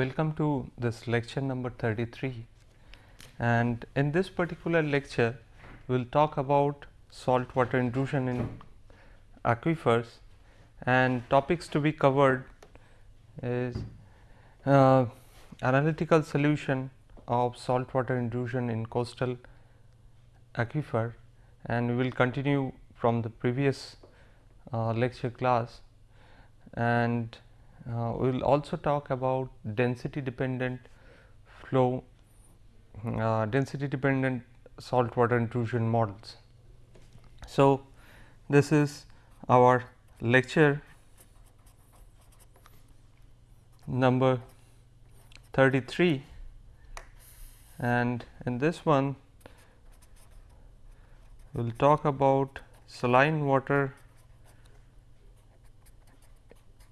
Welcome to this lecture number 33 and in this particular lecture we will talk about salt water intrusion in aquifers. And topics to be covered is uh, analytical solution of salt water intrusion in coastal aquifer. And we will continue from the previous uh, lecture class. And uh, we will also talk about density dependent flow uh, density dependent salt water intrusion models. So, this is our lecture number 33 and in this one we will talk about saline water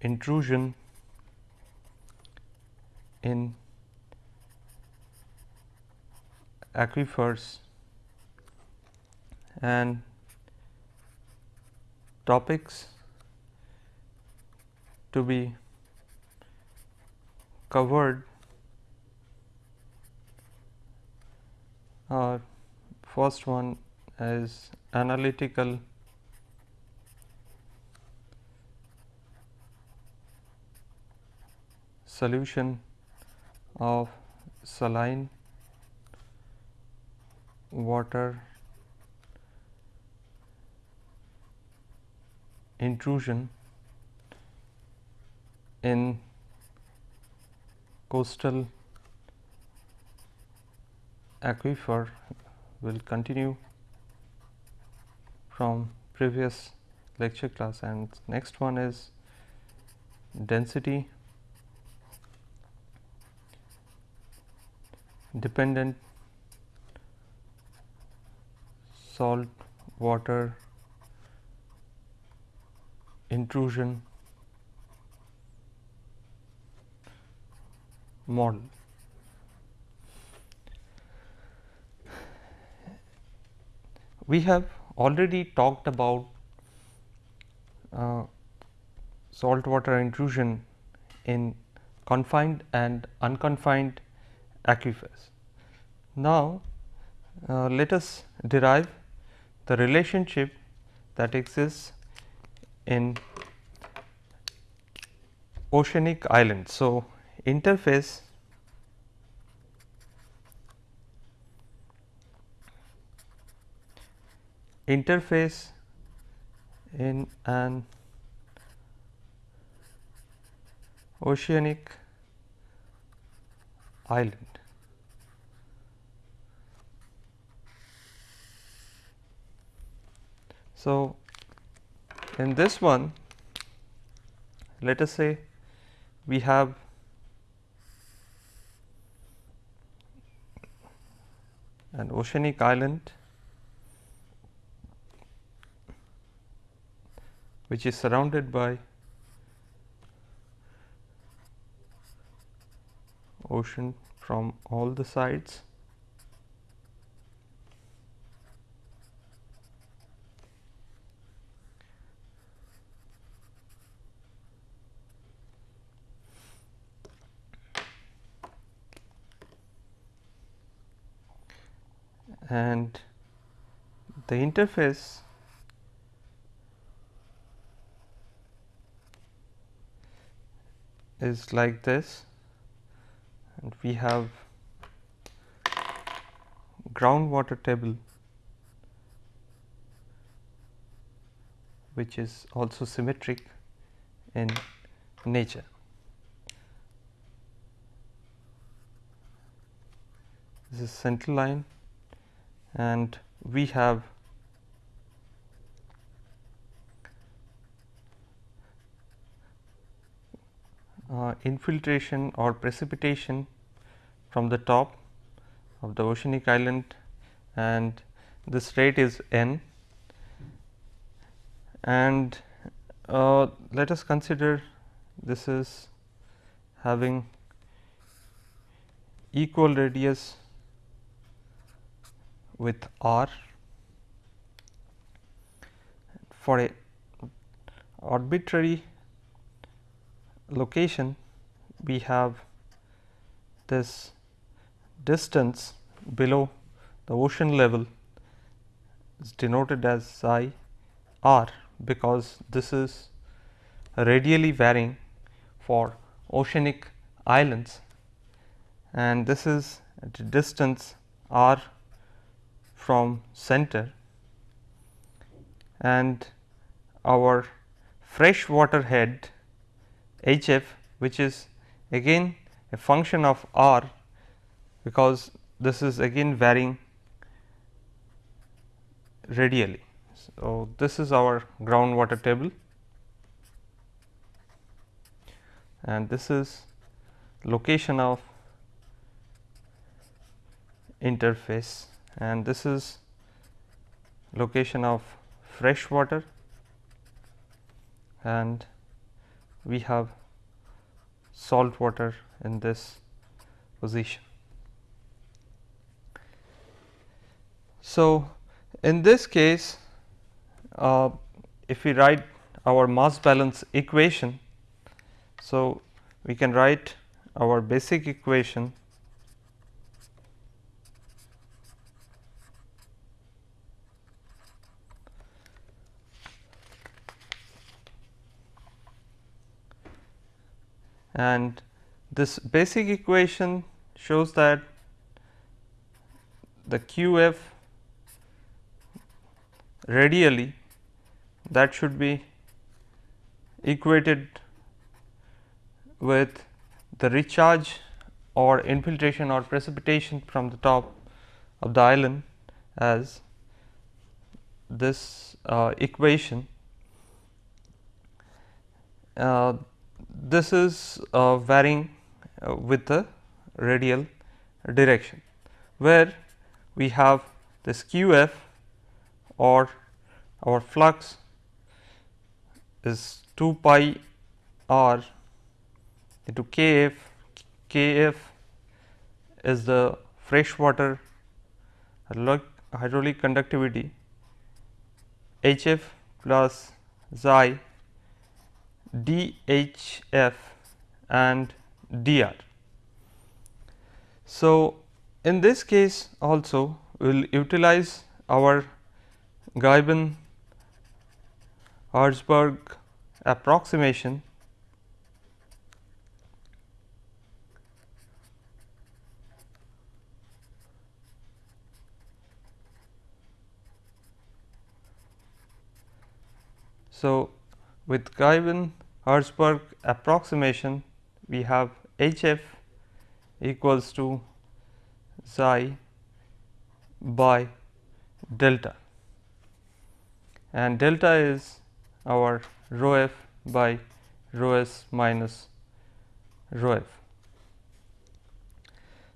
intrusion in aquifers. And topics to be covered are first one is analytical solution of saline water intrusion in coastal aquifer will continue from previous lecture class. And next one is density dependent salt water intrusion model. We have already talked about uh, saltwater intrusion in confined and unconfined aquifers. Now, uh, let us derive the relationship that exists in oceanic islands. So, interface interface in an oceanic island. So, in this one let us say we have an oceanic island which is surrounded by ocean from all the sides. And the interface is like this and we have groundwater table which is also symmetric in nature. This is central line and we have uh, infiltration or precipitation from the top of the oceanic island and this rate is n. And uh, let us consider this is having equal radius with r for a arbitrary location we have this distance below the ocean level is denoted as psi r because this is radially varying for oceanic islands. And this is at a distance r from center. And our fresh water head H f which is again a function of r because this is again varying radially. So, this is our groundwater table. And this is location of interface. And this is location of fresh water. And we have salt water in this position. So, in this case uh, if we write our mass balance equation. So, we can write our basic equation and this basic equation shows that the q f radially that should be equated with the recharge or infiltration or precipitation from the top of the island as this uh, equation. Uh, this is uh, varying uh, with the radial direction, where we have this q f or our flux is 2 pi r into k f, k f is the freshwater hydraulic conductivity H f plus xi d h f and d r. So, in this case also we will utilize our Ghyben Herzberg approximation So, with Ghyben Herzberg approximation we have H f equals to psi by delta and delta is our rho f by rho s minus rho f.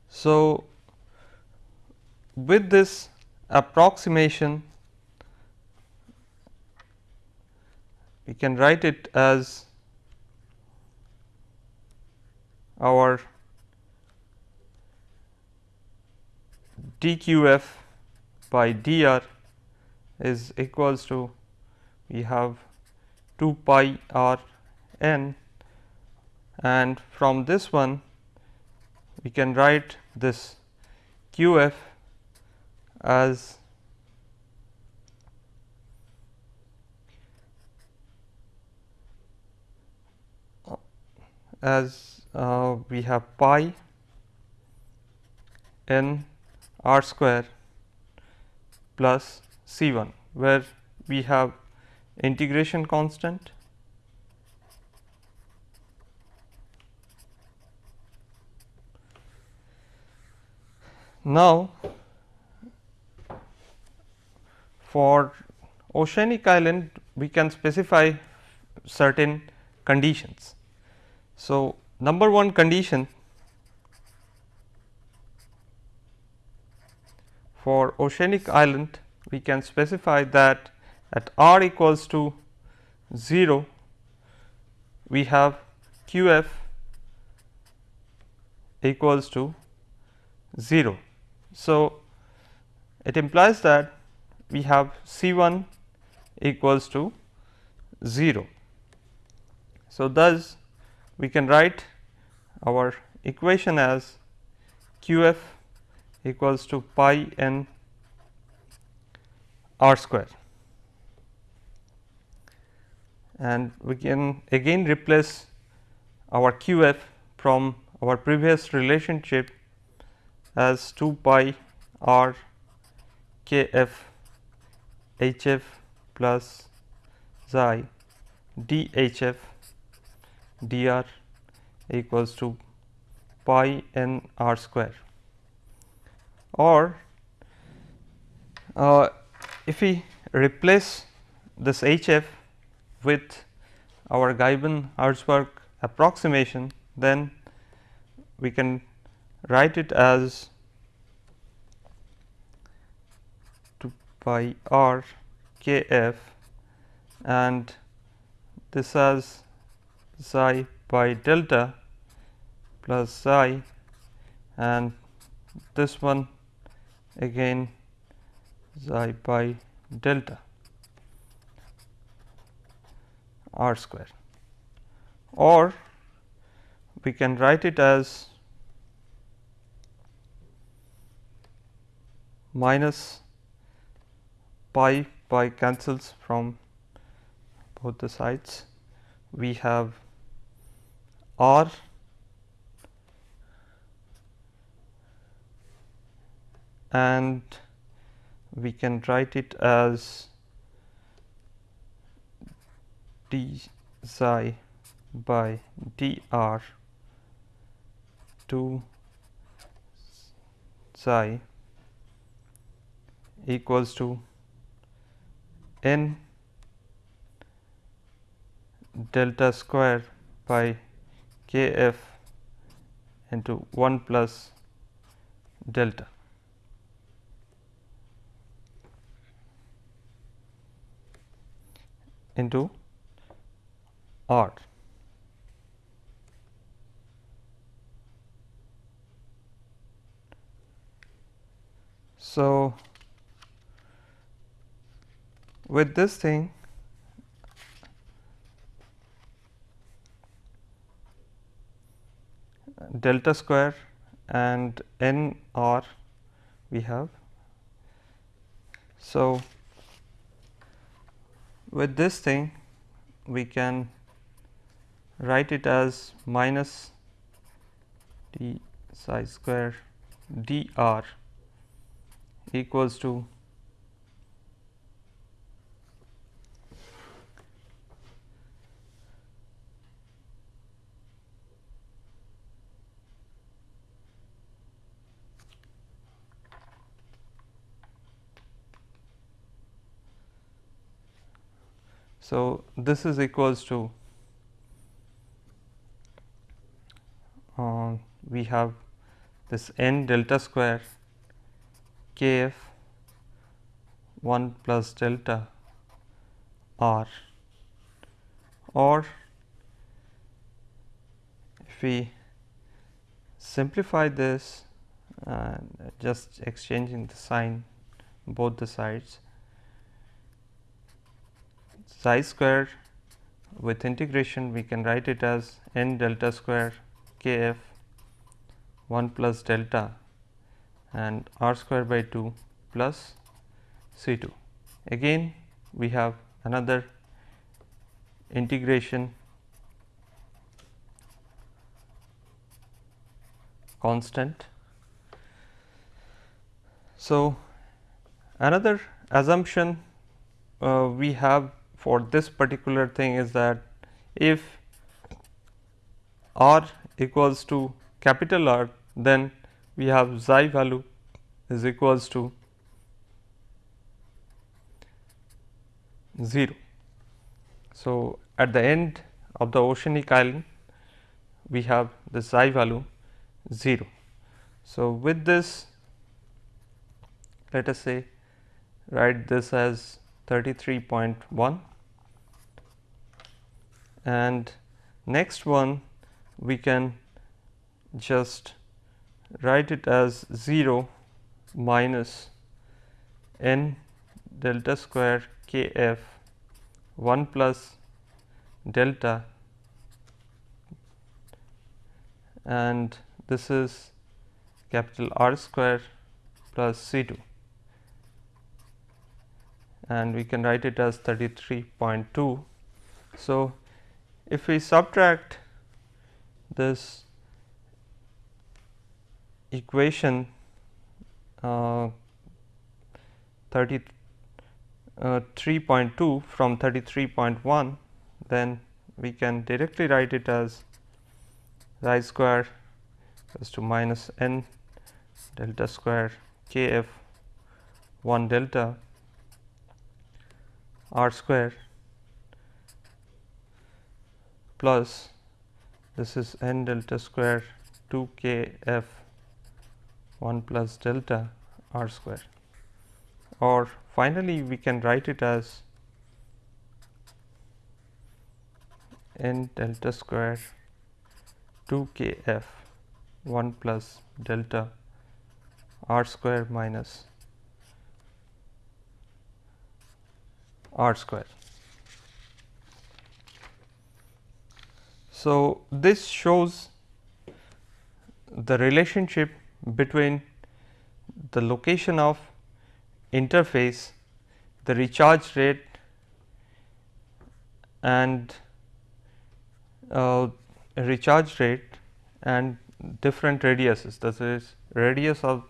So, with this approximation we can write it as our dqf by dr is equals to we have 2 pi r n and from this one we can write this q f as as uh, we have pi n r square plus C 1 where we have integration constant Now, for oceanic island we can specify certain conditions. So, number one condition for oceanic island we can specify that at r equals to 0 we have q f equals to 0. So, it implies that we have C 1 equals to 0. So, thus we can write our equation as q f equals to pi n r square. And we can again replace our q f from our previous relationship as 2 pi r k f h f plus xi d h f dr equals to pi n r square. Or uh, if we replace this h f with our Ghyben-Herzberg approximation then we can write it as 2 pi r k f and this as psi by delta plus psi and this one again psi by delta r square. Or we can write it as minus pi pi cancels from both the sides. We have r and we can write it as d psi by dr 2 psi equals to n delta square by k f into 1 plus delta. Into R. So, with this thing delta square and n r we have. So, with this thing we can write it as minus d psi square dr equals to So, this is equals to uh, we have this n delta square k f 1 plus delta r. Or if we simplify this uh, just exchanging the sign both the sides psi square with integration we can write it as n delta square k f 1 plus delta and r square by 2 plus C 2. Again we have another integration constant. So, another assumption uh, we have for this particular thing is that if r equals to capital R then we have xi value is equals to 0. So, at the end of the oceanic island we have the xi value 0. So, with this let us say write this as 33.1 and next one we can just write it as 0 minus n delta square k f 1 plus delta and this is capital R square plus C 2 and we can write it as 33.2. So, if we subtract this equation uh, 33.2 uh, from 33.1 then we can directly write it as i square is to minus n delta square k f 1 delta r square plus this is n delta square 2 k f 1 plus delta r square or finally we can write it as n delta square 2 k f 1 plus delta r square minus r square. So, this shows the relationship between the location of interface, the recharge rate and uh, recharge rate and different radiuses. Is radius of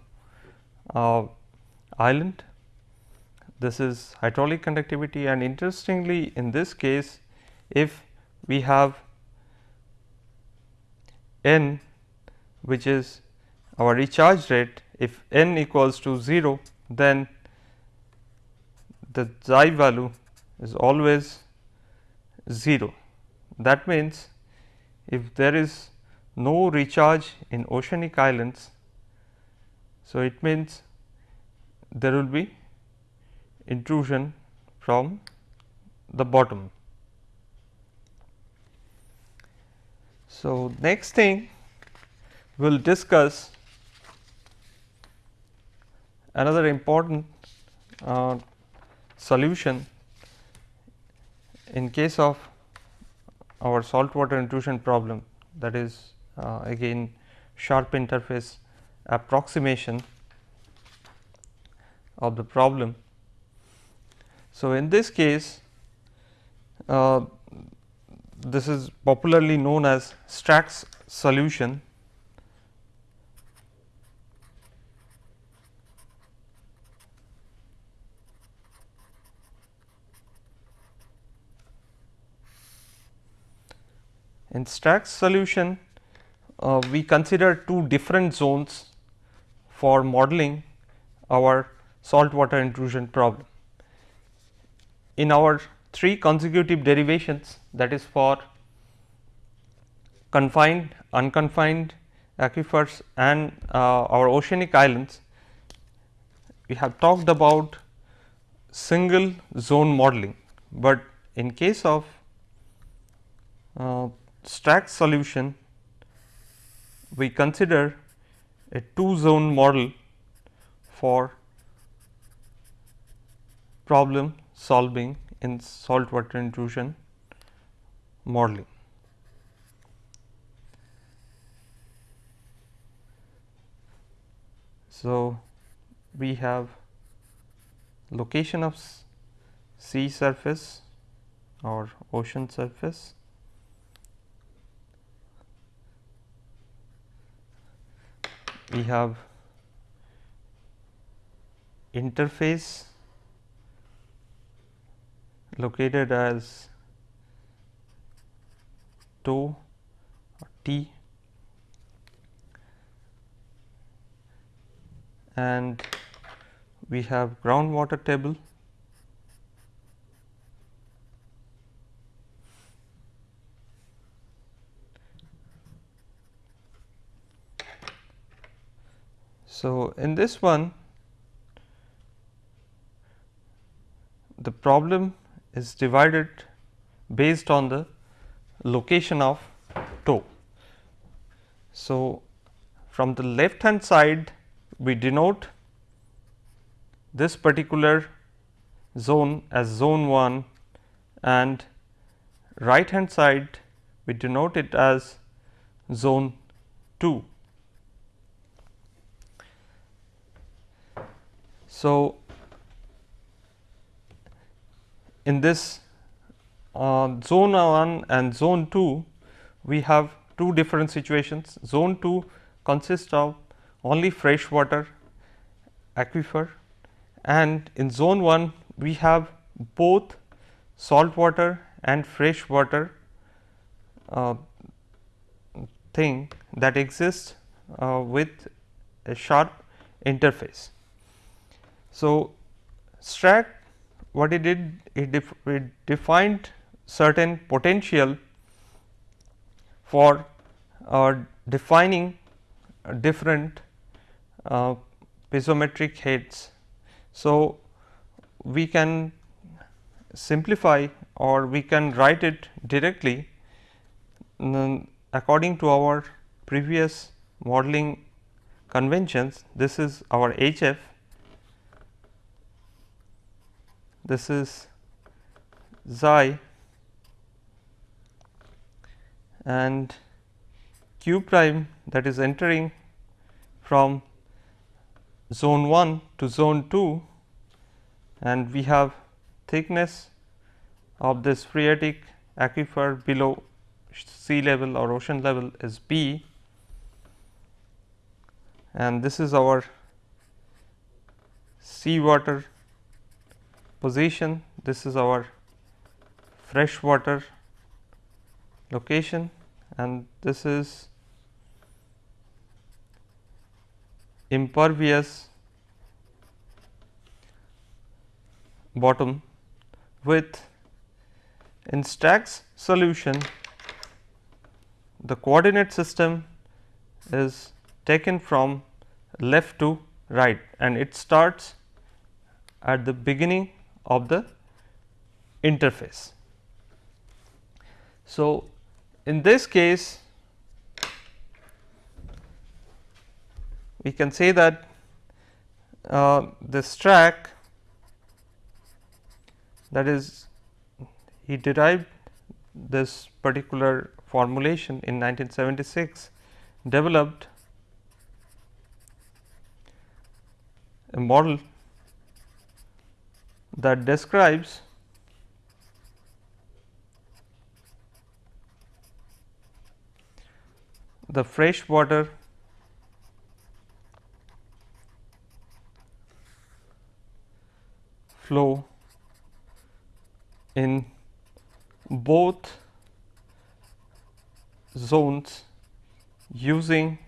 uh, island. This is hydraulic conductivity. And interestingly in this case if we have n which is our recharge rate if n equals to 0 then the xi value is always 0. That means, if there is no recharge in oceanic islands, so it means there will be intrusion from the bottom. So, next thing we will discuss another important uh, solution in case of our saltwater intrusion problem that is uh, again sharp interface approximation of the problem. So, in this case uh, this is popularly known as Strack's solution In Strack's solution, uh, we consider two different zones for modeling our saltwater intrusion problem. In our three consecutive derivations that is for confined, unconfined aquifers and uh, our oceanic islands, we have talked about single zone modeling, but in case of uh, solution, we consider a two zone model for problem solving in saltwater intrusion modeling. So, we have location of sea surface or ocean surface we have interface located as or T. And we have groundwater table. So, in this one the problem is divided based on the location of toe. So, from the left hand side we denote this particular zone as zone 1 and right hand side we denote it as zone 2. So, in this uh, zone 1 and zone 2 we have two different situations. Zone 2 consists of only fresh water aquifer and in zone 1 we have both salt water and fresh water uh, thing that exists uh, with a sharp interface. So, Strack what it did it, def it defined certain potential for uh, defining different uh, piezometric heads. So, we can simplify or we can write it directly according to our previous modeling conventions. This is our HF, this is xi and q prime that is entering from zone 1 to zone 2 and we have thickness of this phreatic aquifer below sea level or ocean level is B. And this is our seawater position, this is our freshwater location. And this is impervious bottom with in Strack's solution the coordinate system is taken from left to right. And it starts at the beginning of the interface. So, in this case we can say that uh, this track that is he derived this particular formulation in 1976 developed a model that describes the fresh water flow in both zones using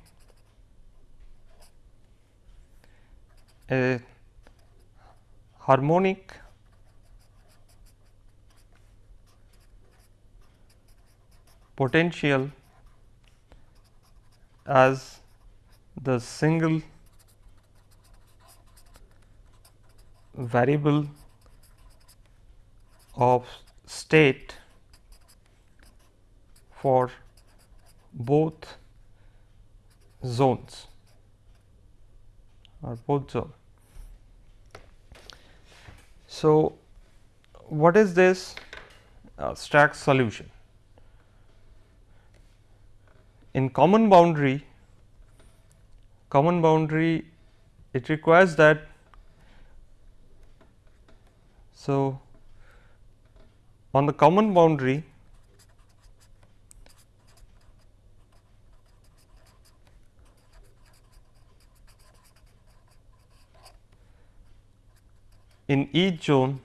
a harmonic potential as the single variable of state for both zones or both zone. So, what is this uh, Strack solution? In common boundary, common boundary it requires that so, on the common boundary in each zone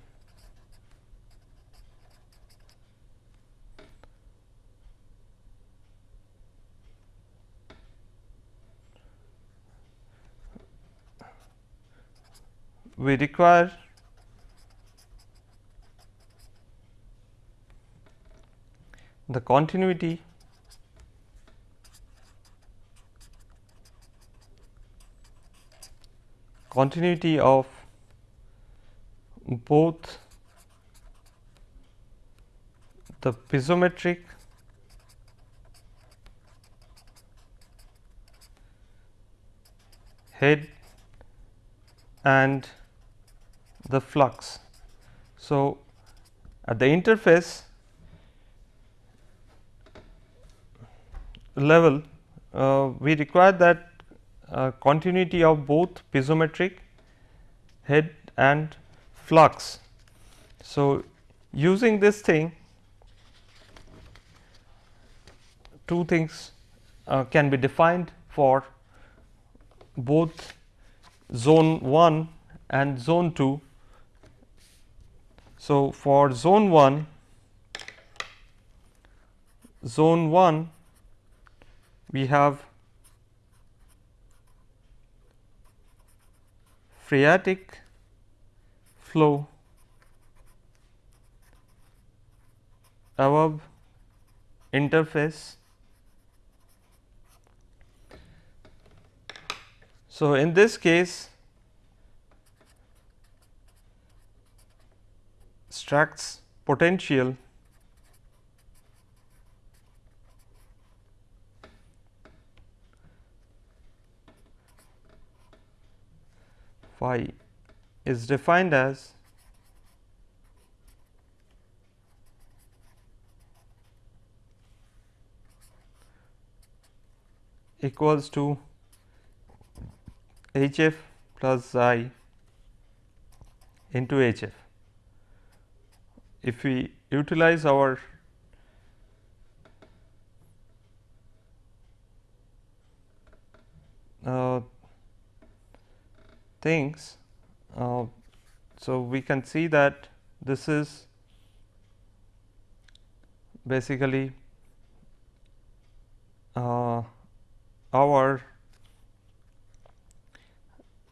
we require the continuity continuity of both the piezometric head and the flux. So, at the interface level uh, we require that uh, continuity of both piezometric head and flux. So, using this thing two things uh, can be defined for both zone 1 and zone 2. So, for zone 1 zone 1 we have phreatic flow. Above interface. So, in this case Strack's potential. Phi is defined as equals to H f plus i into H f. If we utilize our uh, things. Uh, so, we can see that this is basically uh, our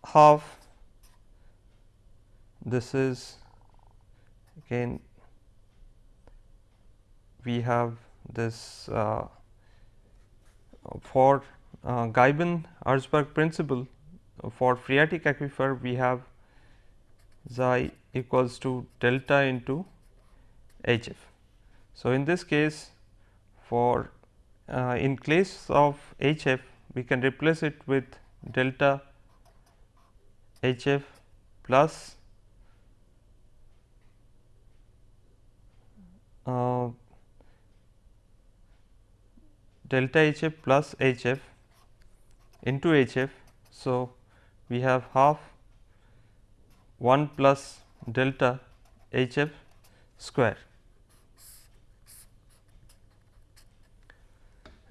half. This is again we have this uh, for uh, Ghyben-Herzberg principle for phreatic aquifer we have xi equals to delta into H f. So, in this case for uh, in case of H f we can replace it with delta H f plus uh, delta H f plus H f into H f. So, we have half 1 plus delta H f square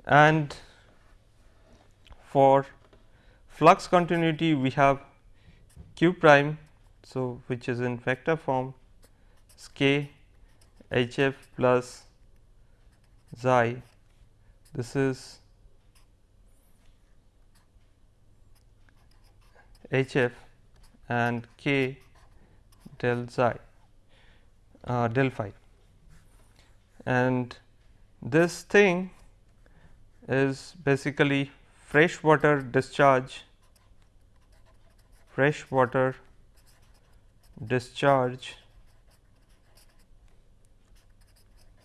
and for flux continuity we have q prime. So, which is in vector form k h f plus xi this is H f and k del xi uh, del phi and this thing is basically fresh water discharge fresh water discharge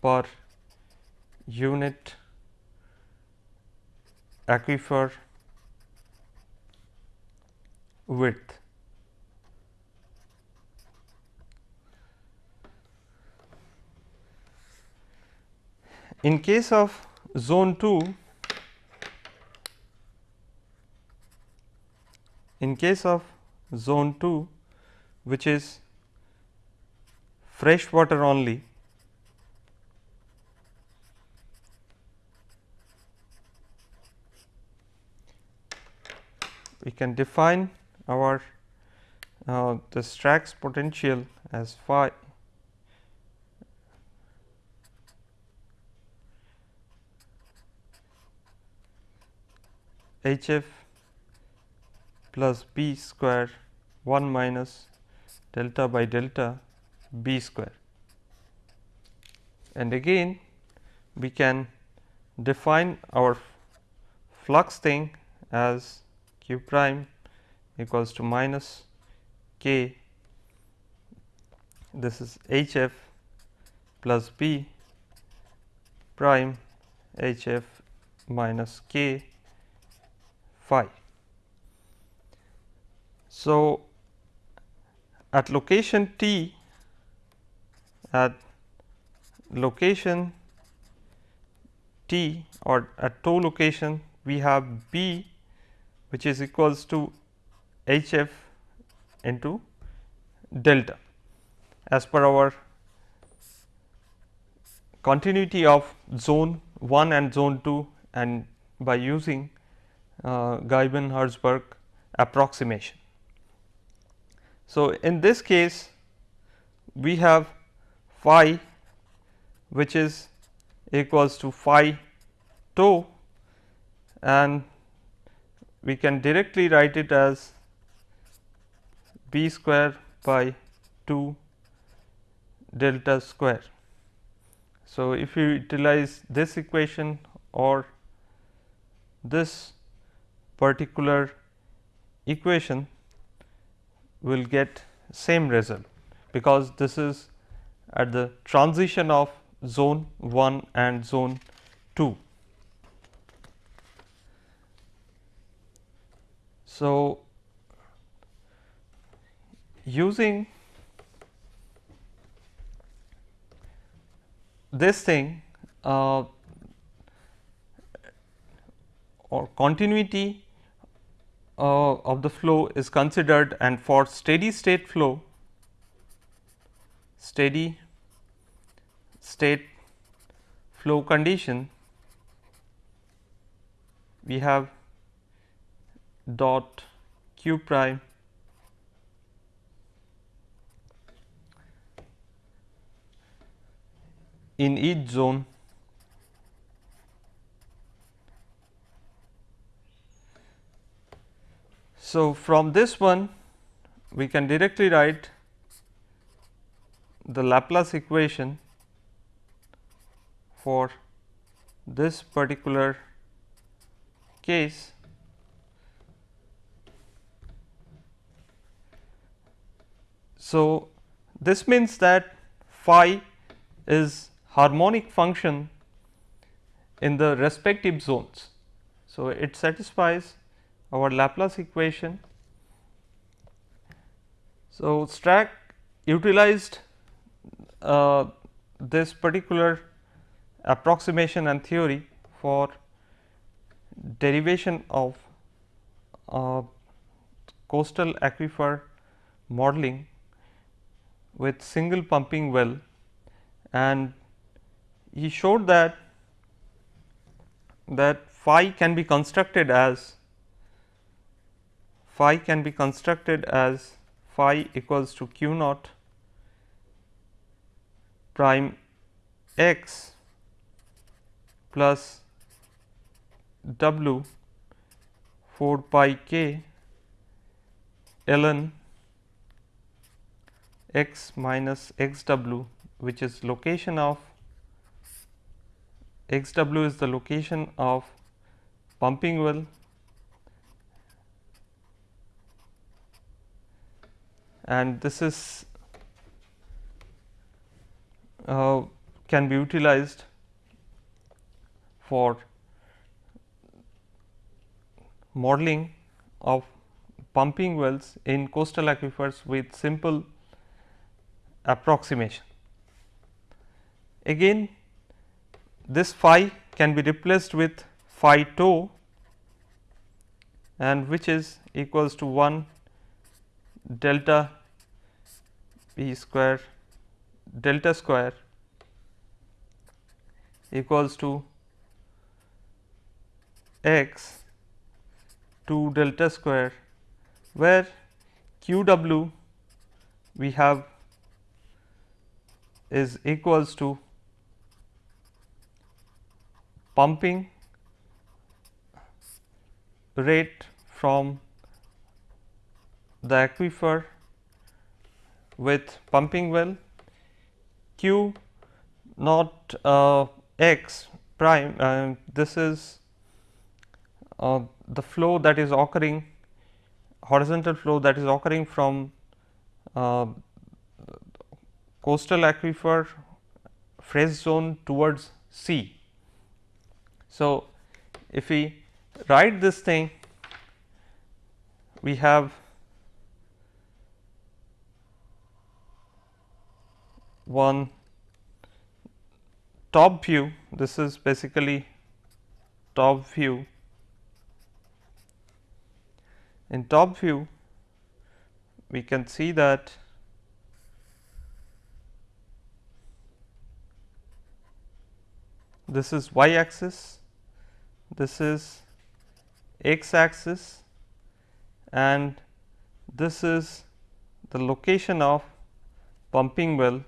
per unit aquifer width. In case of zone 2, in case of zone 2 which is fresh water only we can define our uh, the Strack's potential as phi H f plus b square 1 minus delta by delta b square. And again we can define our flux thing as q prime equals to minus k this is h f plus b prime h f minus k So, at location t at location t or at toe location we have B which is equals to H f into delta. As per our continuity of zone 1 and zone 2 and by using uh, Ghyben-Herzberg approximation. So, in this case we have phi which is equals to phi tau and we can directly write it as b square by 2 delta square. So, if you utilize this equation or this particular equation will get same result because this is at the transition of zone 1 and zone 2. So, using this thing uh, or continuity uh, of the flow is considered and for steady state flow steady state flow condition we have dot q prime in each zone So, from this one we can directly write the Laplace equation for this particular case So, this means that phi is harmonic function in the respective zones. So, it satisfies our Laplace equation. So, Strack utilized uh, this particular approximation and theory for derivation of uh, coastal aquifer modeling with single pumping well and he showed that that phi can be constructed as phi can be constructed as phi equals to q naught prime x plus w 4 pi k ln x minus x w which is location of x w is the location of pumping well and this is uh, can be utilized for modeling of pumping wells in coastal aquifers with simple approximation. Again this phi can be replaced with phi tau and which is equals to 1 delta p square delta square equals to x 2 delta square where q w we have is equals to pumping rate from the aquifer with pumping well q not uh, x prime uh, this is uh, the flow that is occurring horizontal flow that is occurring from uh, coastal aquifer phase zone towards sea. So, if we write this thing we have one top view this is basically top view in top view we can see that this is y axis, this is x axis and this is the location of pumping well.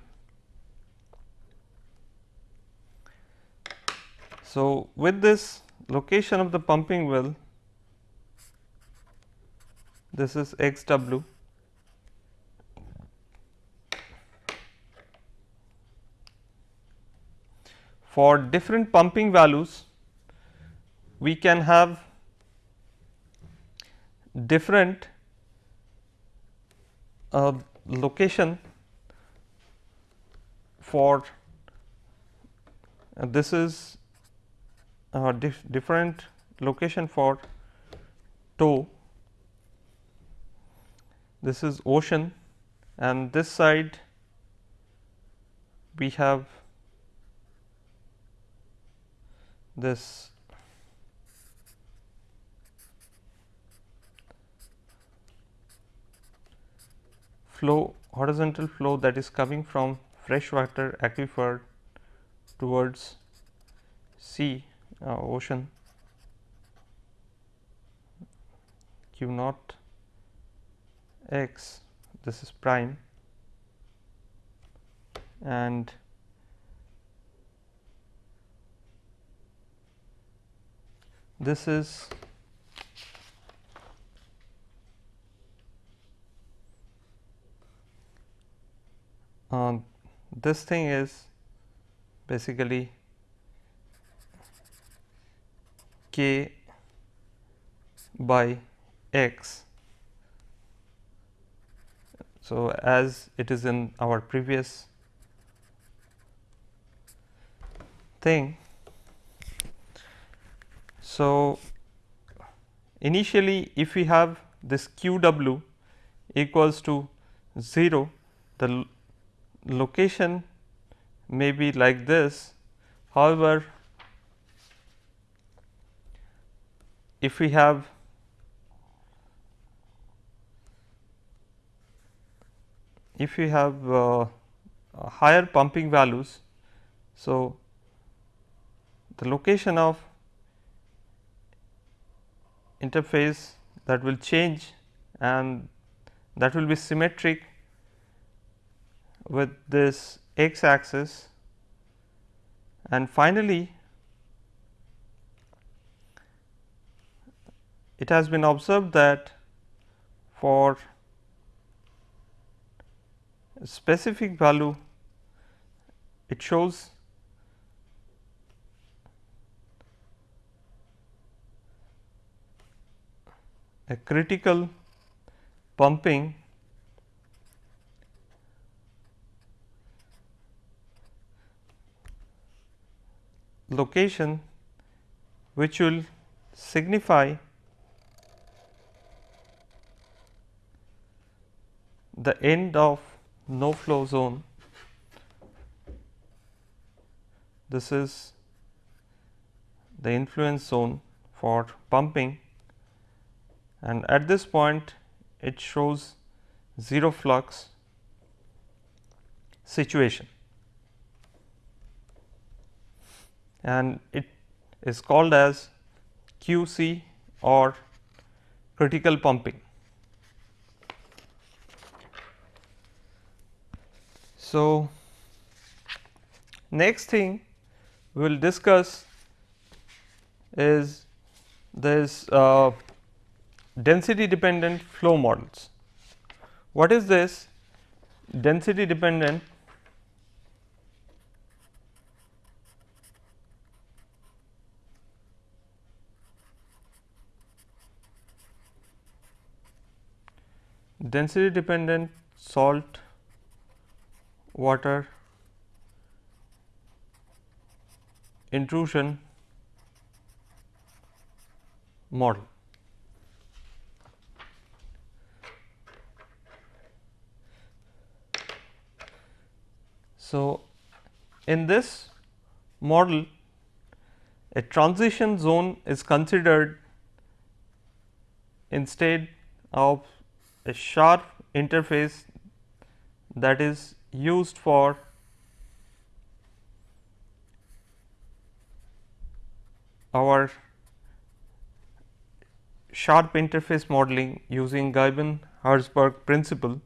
So, with this location of the pumping well, this is x w. For different pumping values we can have different uh, location for uh, this is uh, dif different location for toe. This is ocean and this side we have this flow horizontal flow that is coming from freshwater aquifer towards sea uh, ocean. Q naught. X this is prime. And this is uh, this thing is basically k by x. So, as it is in our previous thing so, initially if we have this q w equals to 0, the location may be like this. However, if we have if we have uh, higher pumping values, so the location of interface that will change and that will be symmetric with this x axis. And finally it has been observed that for specific value it shows a critical pumping location which will signify the end of no flow zone. This is the influence zone for pumping and at this point it shows 0 flux situation and it is called as QC or critical pumping. So, next thing we will discuss is this uh, density dependent flow models. What is this density dependent density dependent salt water intrusion model. So, in this model a transition zone is considered instead of a sharp interface that is used for our sharp interface modeling using Ghyben-Herzberg principle.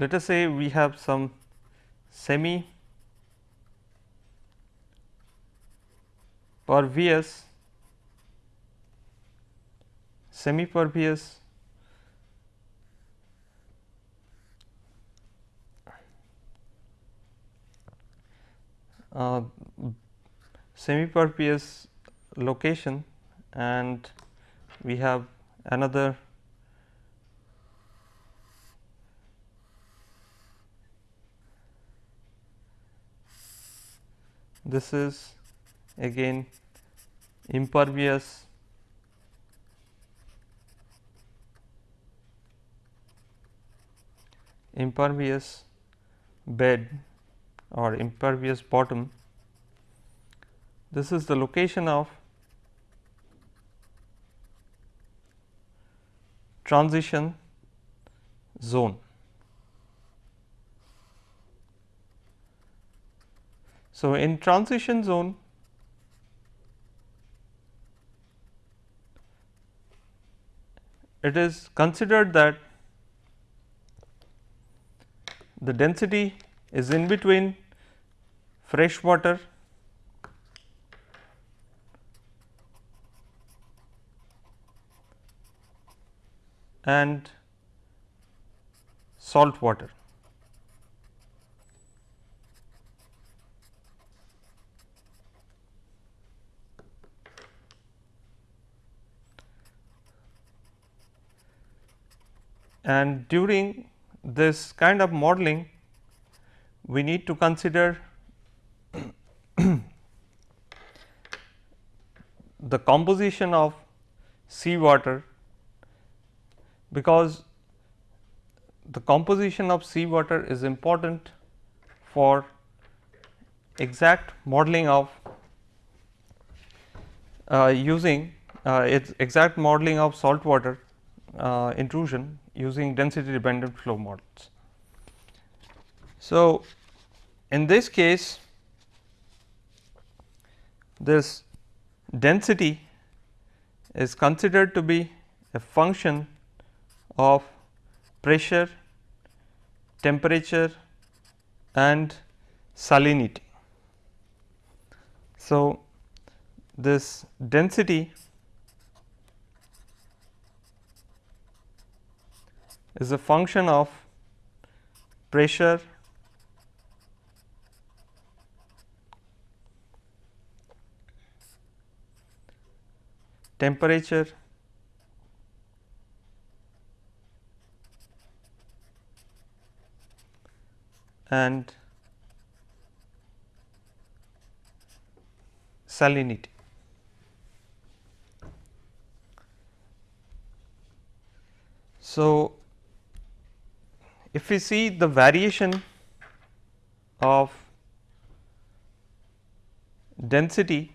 Let us say we have some semi pervious semi pervious uh, semi pervious location and we have another this is again impervious impervious bed or impervious bottom. This is the location of transition zone. So, in transition zone it is considered that the density is in between fresh water and salt water. And during this kind of modeling, we need to consider the composition of seawater because the composition of seawater is important for exact modeling of uh, using uh, its exact modeling of saltwater uh, intrusion using density dependent flow models. So, in this case this density is considered to be a function of pressure, temperature and salinity. So, this density is a function of pressure temperature and salinity. So, if we see the variation of density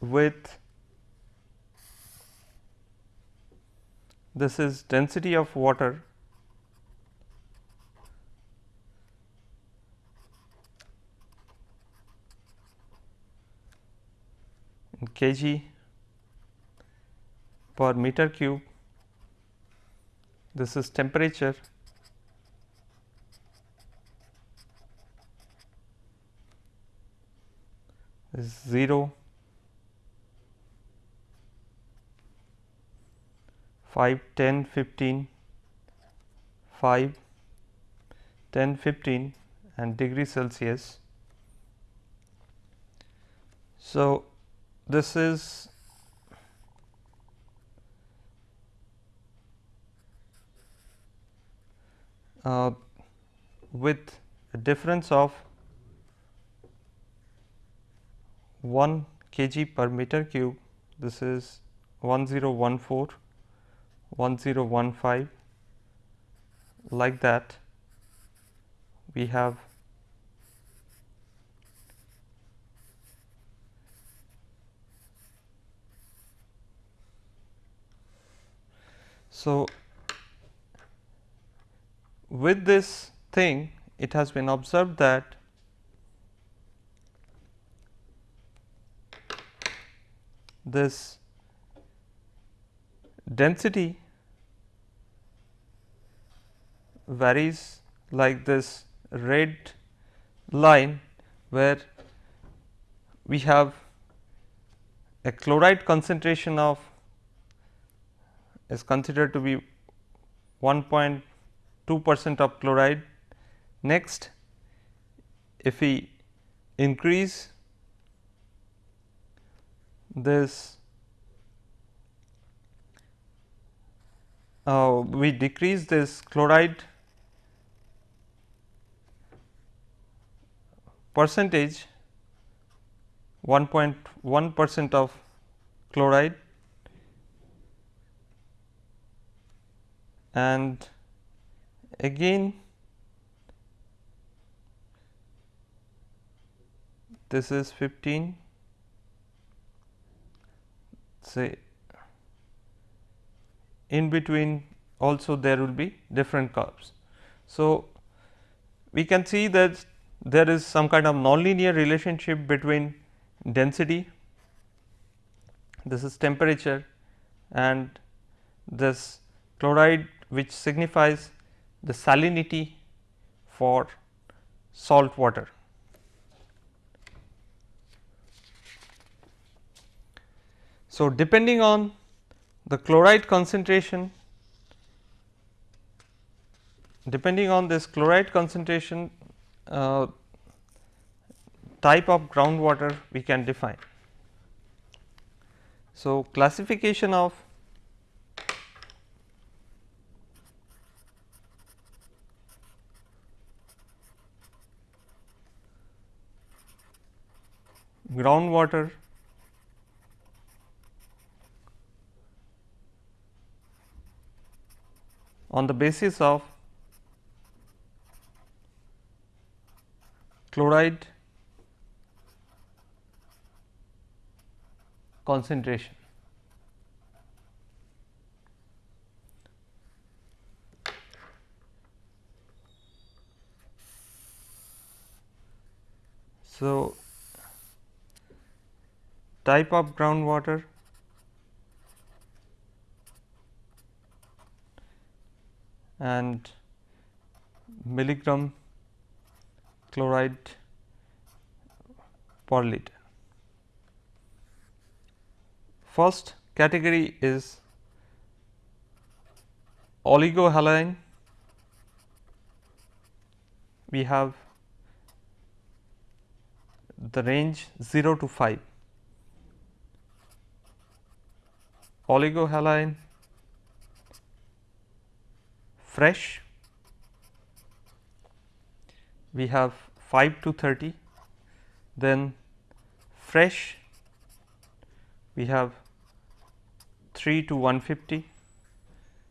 with this is density of water kg per meter cube. This is temperature. Is 0, 5, 10, 15, 5, 10, 15 and degree Celsius. So, this is uh, with a difference of 1 kg per meter cube. This is 1014 1015 like that we have So, with this thing it has been observed that this density varies like this red line where we have a chloride concentration of is considered to be 1.2 percent of chloride. Next, if we increase this uh, we decrease this chloride percentage 1.1 percent of chloride and again this is 15 say in between also there will be different curves. So, we can see that there is some kind of nonlinear relationship between density, this is temperature and this chloride which signifies the salinity for salt water. So, depending on the chloride concentration, depending on this chloride concentration uh, type of groundwater we can define. So, classification of groundwater on the basis of chloride concentration. So, type of groundwater and milligram chloride per liter. First category is oligohaline. We have the range 0 to 5 oligohaline fresh. We have 5 to 30 then fresh. We have 3 to 150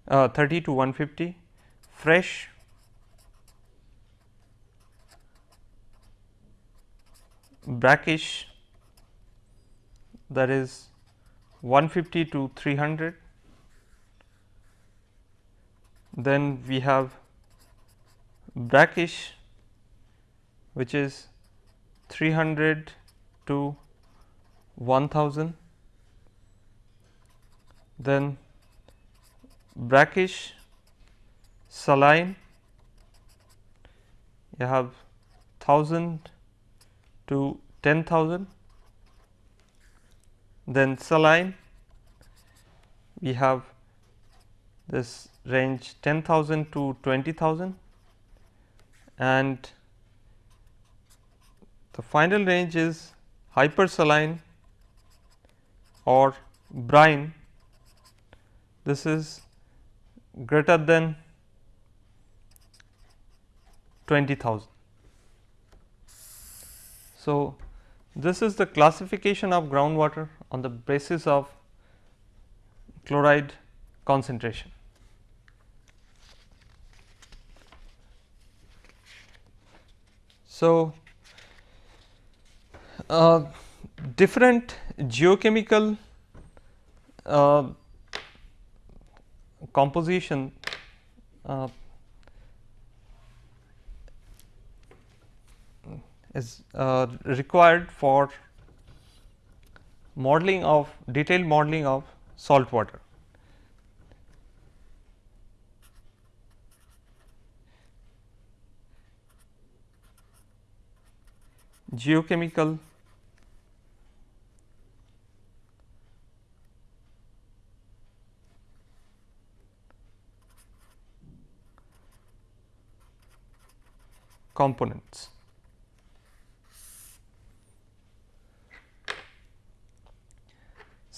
uh, 30 to 150 fresh. Brackish. That is 150 to 300. Then we have brackish which is 300 to 1000. Then brackish saline you have 1000 to 10,000 then saline we have this range 10,000 to 20,000 and the final range is hypersaline or brine this is greater than 20,000. So, this is the classification of groundwater on the basis of chloride concentration. So, uh, different geochemical uh, composition uh, is uh, required for modeling of detailed modeling of salt water. Geochemical components.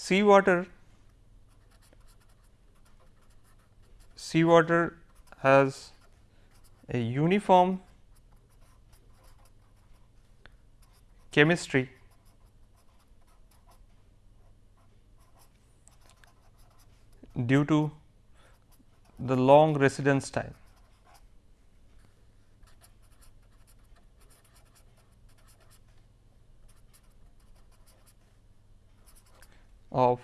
Seawater seawater has a uniform chemistry due to the long residence time. Of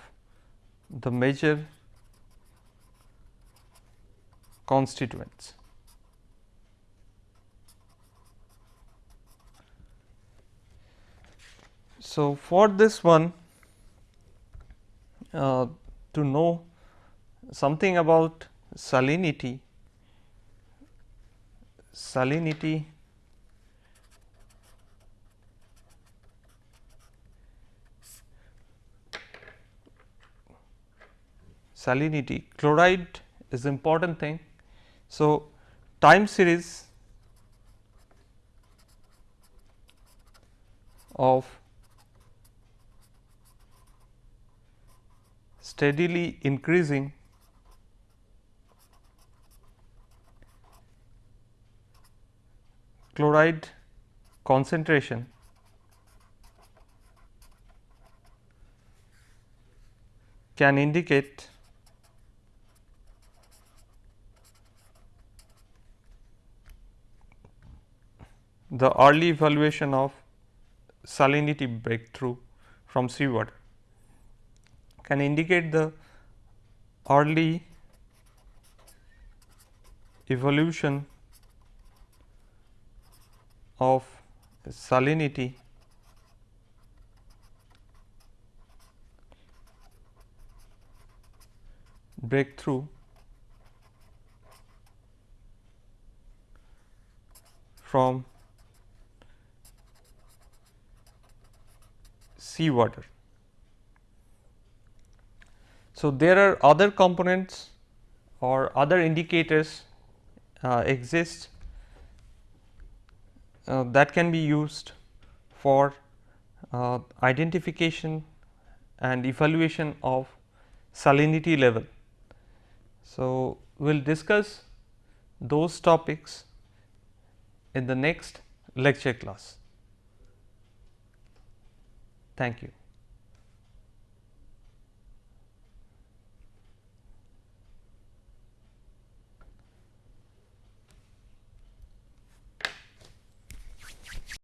the major constituents. So, for this one uh, to know something about salinity, salinity salinity chloride is important thing. So, time series of steadily increasing chloride concentration can indicate the early evaluation of salinity breakthrough from seawater can indicate the early evolution of salinity breakthrough from seawater. So, there are other components or other indicators uh, exist uh, that can be used for uh, identification and evaluation of salinity level. So, we will discuss those topics in the next lecture class. Thank you.